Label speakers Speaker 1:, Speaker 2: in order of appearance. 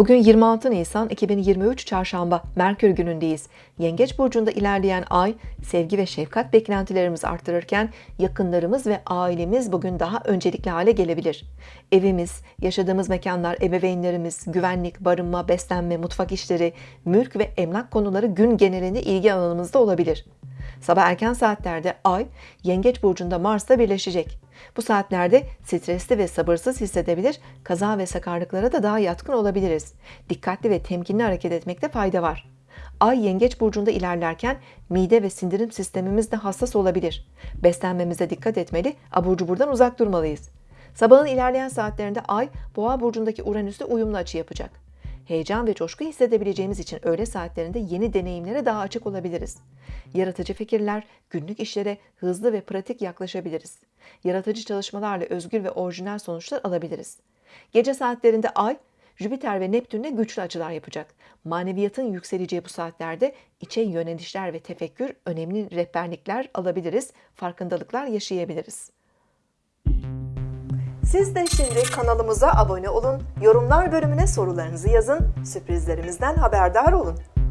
Speaker 1: Bugün 26 Nisan 2023 Çarşamba Merkür günündeyiz. Yengeç burcunda ilerleyen ay sevgi ve şefkat beklentilerimizi arttırırken yakınlarımız ve ailemiz bugün daha öncelikli hale gelebilir. Evimiz, yaşadığımız mekanlar, ebeveynlerimiz, güvenlik, barınma, beslenme, mutfak işleri, mülk ve emlak konuları gün genelinde ilgi alanımızda olabilir. Sabah erken saatlerde Ay, Yengeç burcunda Mars'la birleşecek. Bu saatlerde stresli ve sabırsız hissedebilir, kaza ve sakarlıklara da daha yatkın olabiliriz. Dikkatli ve temkinli hareket etmekte fayda var. Ay Yengeç burcunda ilerlerken mide ve sindirim sistemimiz de hassas olabilir. Beslenmemize dikkat etmeli, abur cuburdan uzak durmalıyız. Sabahın ilerleyen saatlerinde Ay, Boğa burcundaki Uranüs'le uyumlu açı yapacak heyecan ve coşku hissedebileceğimiz için öğle saatlerinde yeni deneyimlere daha açık olabiliriz. Yaratıcı fikirler, günlük işlere hızlı ve pratik yaklaşabiliriz. Yaratıcı çalışmalarla özgür ve orijinal sonuçlar alabiliriz. Gece saatlerinde Ay, Jüpiter ve Neptün'le güçlü açılar yapacak. Maneviyatın yükseleceği bu saatlerde içe yönelişler ve tefekkür önemli rehberlikler alabiliriz, farkındalıklar yaşayabiliriz. Siz de şimdi kanalımıza abone olun, yorumlar bölümüne sorularınızı yazın, sürprizlerimizden haberdar olun.